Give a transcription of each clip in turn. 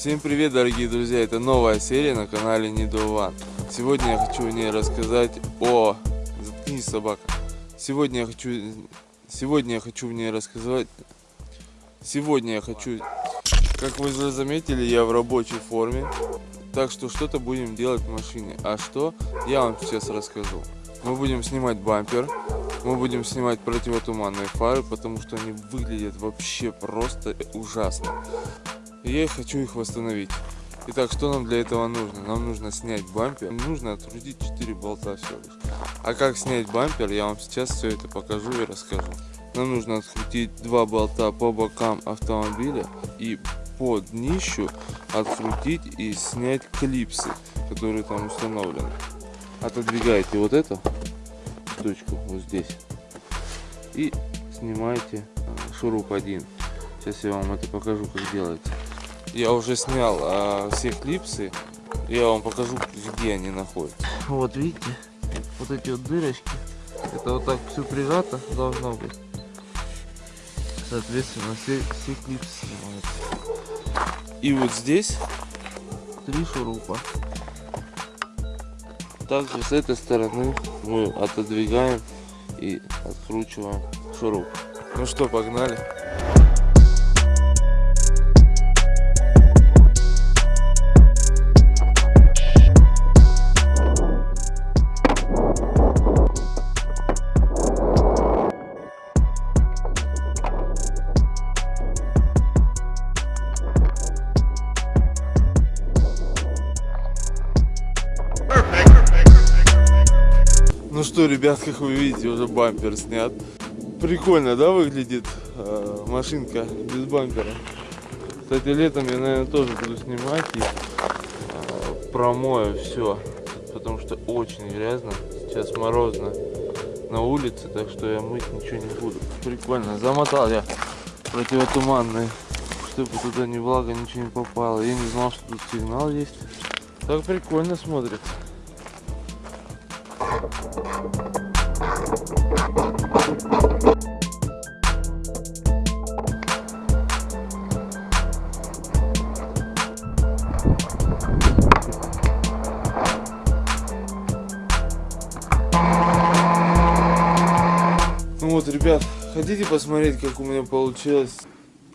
Всем привет, дорогие друзья! Это новая серия на канале Нидован. Сегодня я хочу в ней рассказать о... Заткнись, собака. Сегодня я хочу... Сегодня я хочу в ней рассказать... Сегодня я хочу... Как вы заметили, я в рабочей форме. Так что что-то будем делать в машине. А что, я вам сейчас расскажу. Мы будем снимать бампер. Мы будем снимать противотуманные фары, потому что они выглядят вообще просто ужасно. И я хочу их восстановить. Итак, что нам для этого нужно? Нам нужно снять бампер. Нужно открутить 4 болта всего. А как снять бампер, я вам сейчас все это покажу и расскажу. Нам нужно открутить два болта по бокам автомобиля и по днищу открутить и снять клипсы, которые там установлены. Отодвигаете вот эту точку вот здесь и снимаете шуруп один. Сейчас я вам это покажу, как делается. Я уже снял а, все клипсы. Я вам покажу, где они находятся. Вот видите, вот эти вот дырочки. Это вот так все прижато должно быть. Соответственно, все, все клипсы снимаются. И вот здесь три шурупа. Также с этой стороны мы отодвигаем и откручиваем шуруп. Ну что, погнали. Ну что, ребят, как вы видите, уже бампер снят. Прикольно, да, выглядит э, машинка без бампера. Кстати, летом я, наверное, тоже буду снимать и э, промою все, потому что очень грязно. Сейчас морозно на улице, так что я мыть ничего не буду. Прикольно, замотал я противотуманный, чтобы туда ни влага, ничего не попало. Я не знал, что тут сигнал есть. Так прикольно смотрится. Ну вот, ребят, хотите посмотреть, как у меня получилось?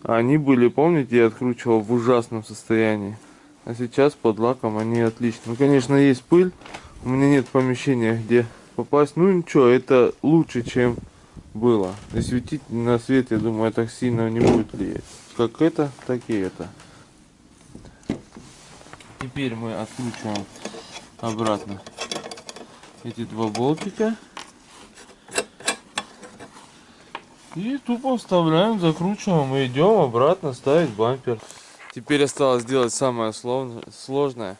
Они были, помните, я откручивал в ужасном состоянии. А сейчас под лаком они отлично. Ну, конечно, есть пыль. У меня нет помещения, где попасть. Ну ничего, это лучше, чем было. И светить на свет, я думаю, так сильно не будет влиять. Как это, так и это. Теперь мы откручиваем обратно эти два болтика. И тупо вставляем, закручиваем и идем обратно ставить бампер. Теперь осталось сделать самое сложное.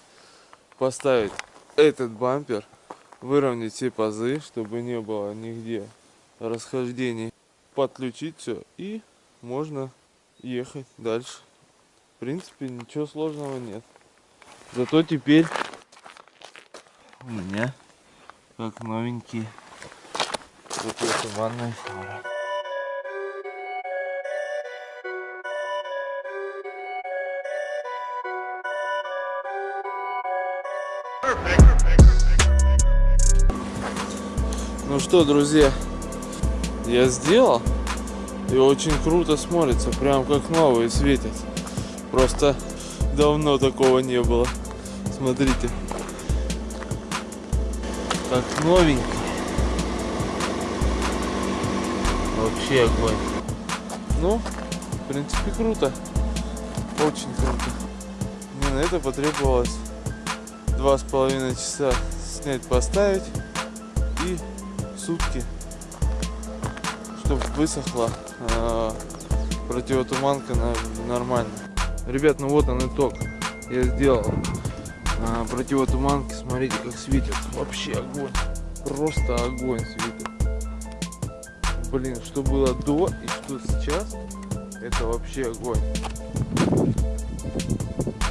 Поставить этот бампер, выровнять все пазы, чтобы не было нигде расхождений. Подключить все и можно ехать дальше. В принципе, ничего сложного нет. Зато теперь у меня как новенькие противотуманные фары. Ну что, друзья, я сделал. И очень круто смотрится, прям как новые светят. Просто давно такого не было. Смотрите. Как новенький. Вообще огонь. Ну, в принципе, круто. Очень круто. Мне на это потребовалось два с половиной часа снять, поставить и сутки, чтобы высохла э, противотуманка на, нормально. Ребят, ну вот он итог. Я сделал э, противотуманки, смотрите, как светит. Вообще огонь. Просто огонь светит. Блин, что было до и что сейчас, это вообще огонь.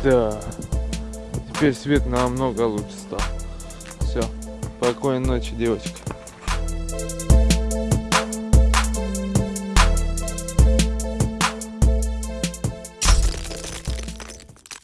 Да. Теперь свет намного лучше стал. Все. Спокойной ночи, девочка.